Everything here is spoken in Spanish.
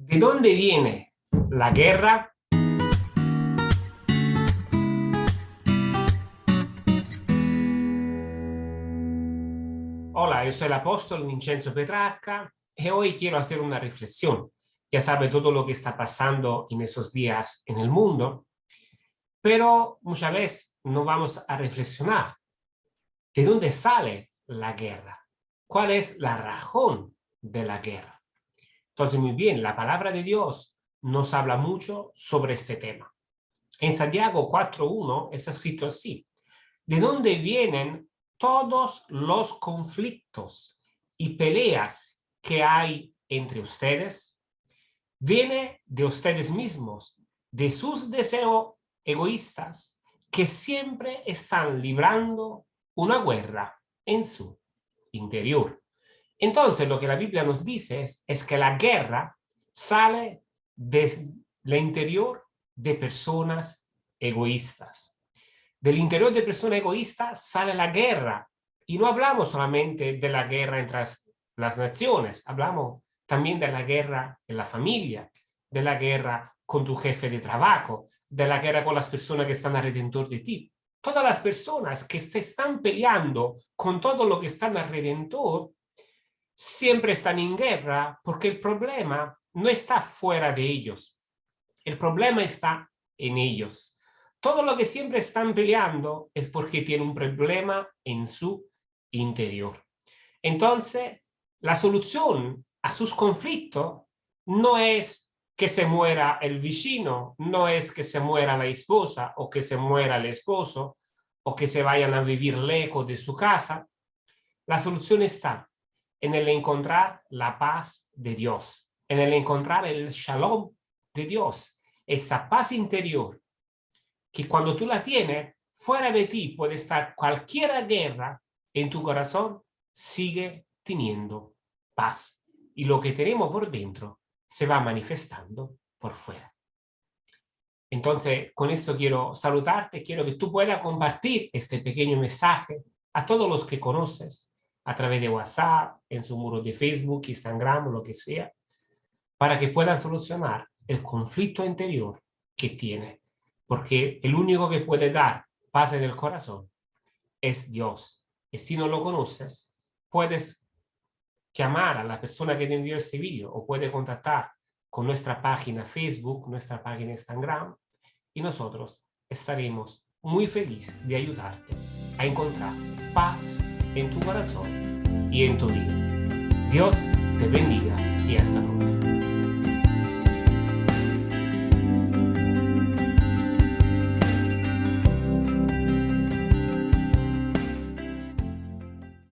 ¿De dónde viene la guerra? Hola, yo soy el apóstol Vincenzo Petrarca y hoy quiero hacer una reflexión. Ya sabe todo lo que está pasando en esos días en el mundo, pero muchas veces no vamos a reflexionar. ¿De dónde sale la guerra? ¿Cuál es la razón de la guerra? Entonces, muy bien, la palabra de Dios nos habla mucho sobre este tema. En Santiago 4.1 está escrito así. ¿De dónde vienen todos los conflictos y peleas que hay entre ustedes? Viene de ustedes mismos, de sus deseos egoístas que siempre están librando una guerra en su interior. Entonces, lo que la Biblia nos dice es, que la guerra sale desde el interior de personas egoístas. Del interior de personas egoístas sale la guerra. Y no hablamos solamente de la guerra entre las naciones, hablamos también de la guerra en la familia, de la guerra con tu jefe de trabajo, de la guerra con las personas que están alrededor de ti. Todas las personas que se están peleando con todo lo que están alrededor siempre están en guerra porque el problema no está fuera de ellos. El problema está en ellos. Todo lo que siempre están peleando es porque tienen un problema en su interior. Entonces, la solución a sus conflictos no es que se muera el vecino, no es que se muera la esposa o que se muera el esposo o que se vayan a vivir lejos de su casa. La solución está en el encontrar la paz de Dios, en el encontrar el shalom de Dios, esta paz interior, que cuando tú la tienes, fuera de ti puede estar cualquier guerra, en tu corazón sigue teniendo paz. Y lo que tenemos por dentro se va manifestando por fuera. Entonces, con esto quiero saludarte, quiero que tú puedas compartir este pequeño mensaje a todos los que conoces, a través de WhatsApp, en su muro de Facebook, Instagram lo que sea, para que puedan solucionar el conflicto interior que tiene. Porque el único que puede dar paz en el corazón es Dios. Y si no lo conoces, puedes llamar a la persona que te envió este vídeo o puede contactar con nuestra página Facebook, nuestra página Instagram y nosotros estaremos muy felices de ayudarte a encontrar paz en tu corazón y en tu vida. Dios te bendiga.